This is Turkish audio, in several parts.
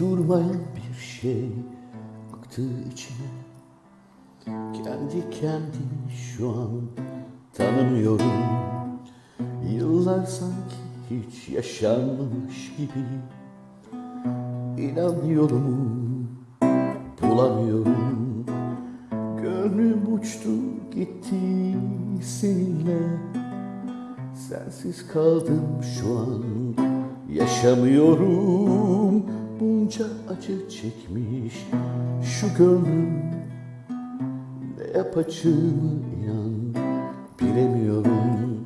durmayan bir şey aktı içime. Kendi kendimi şu an tanımıyorum. Yıllar sanki hiç yaşanmamış gibi. İnan yolumu bulamıyorum. Gönlüm uçtu gitti seninle. Sensiz kaldım şu an Yaşamıyorum Bunca acı çekmiş Şu gönlüm. Ne yapacağımı inan Bilemiyorum.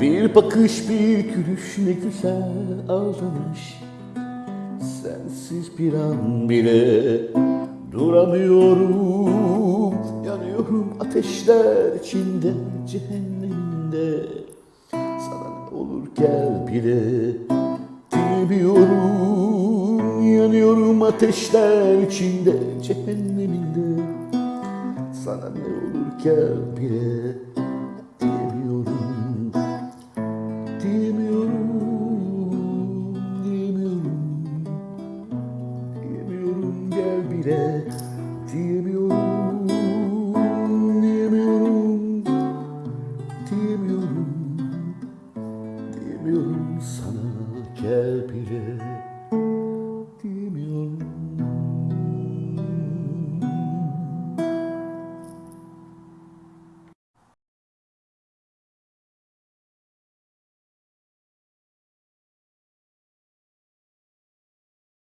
Bir bakış bir gülüş ne güzel ağlamış Sensiz bir an bile duramıyorum. Yanıyorum ateşler içinde cehenneminde Sana ne olur gel bile Yanıyorum ateşler içinde cehenneminde Sana ne olur gel bile diyemiyorum Diyemiyorum, diyemiyorum. Diyemiyorum gel bile Diyemiyorum Diyemiyorum. Diyemiyorum Diyemiyorum sana gel bile